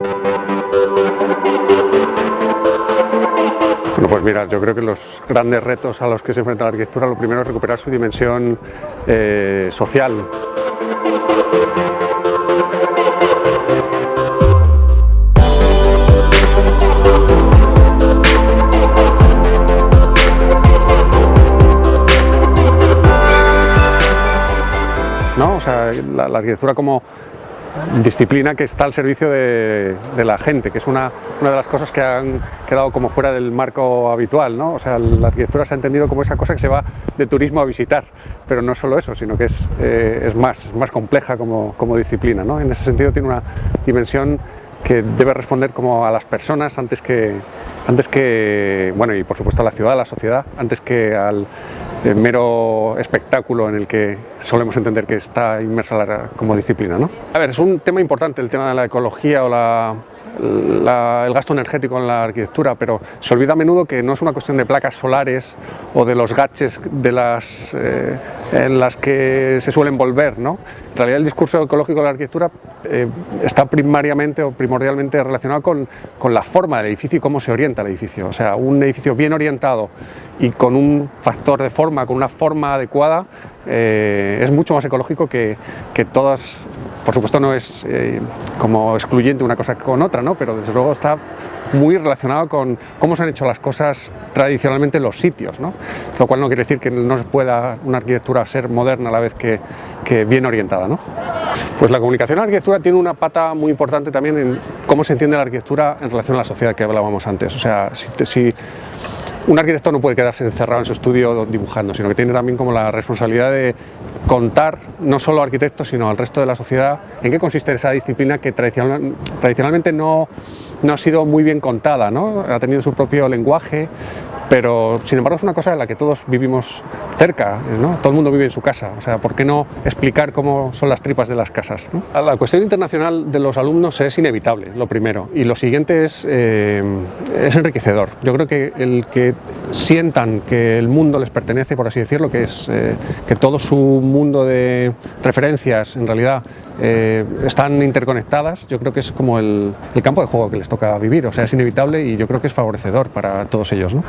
Bueno, pues mira, yo creo que los grandes retos a los que se enfrenta la arquitectura, lo primero es recuperar su dimensión eh, social. ¿no? O sea, la, la, arquitectura como disciplina que está al servicio de, la gente, que es una, una, de las cosas que han quedado como fuera del marco habitual, ¿no? O sea, la arquitectura se ha entendido como esa cosa que se va de turismo a visitar, pero no solo eso, sino que es, eh, es más, más compleja como, como disciplina, ¿no? En ese sentido tiene una dimensión que debe responder como a las personas antes que, antes que, bueno, y por supuesto a la ciudad, a la sociedad, antes que al mero espectáculo en el que solemos entender que está inmersa la, como disciplina. ¿no? A ver, es un tema importante el tema de la ecología o la, el gasto energético en la arquitectura, pero se olvida a menudo que no es una cuestión de placas solares o de los gaches de las, eh, en las que se suelen volver. ¿no? En realidad el discurso ecológico de la arquitectura eh, está primariamente o primordialmente relacionado con, con la forma del edificio y cómo se orienta el edificio. O sea, un edificio bien orientado y con un factor de forma, con una forma adecuada, eh, es mucho más ecológico que, que, todas, por supuesto no es eh, como excluyente una cosa con otra, ¿no? pero desde luego está muy relacionado con cómo se han hecho las cosas tradicionalmente en los sitios, ¿no? lo cual no quiere decir que no se pueda una arquitectura ser moderna a la vez que, bien orientada. ¿no? Pues la comunicación en la arquitectura tiene una pata muy importante también en cómo se entiende la arquitectura en relación a la sociedad que hablábamos antes. O sea, si un arquitecto no puede quedarse encerrado en su estudio dibujando, sino que tiene también como la responsabilidad de contar no solo a arquitectos, sino al resto de la sociedad en qué consiste esa disciplina que tradicional, tradicionalmente no, no ha sido muy bien contada, ¿no? ha tenido su propio lenguaje, pero sin embargo es una cosa en la que todos vivimos cerca, ¿no? todo el mundo vive en su casa, o sea, ¿por qué no explicar cómo son las tripas de las casas? ¿no? La cuestión internacional de los alumnos es inevitable, lo primero, y lo siguiente es, eh, es enriquecedor. Yo creo que el que sientan que el mundo les pertenece, por así decirlo, que es eh, que todo su mundo de referencias en realidad eh, están interconectadas, yo creo que es como el, campo de juego que les toca vivir, o sea, es inevitable y yo creo que es favorecedor para todos ellos. ¿no?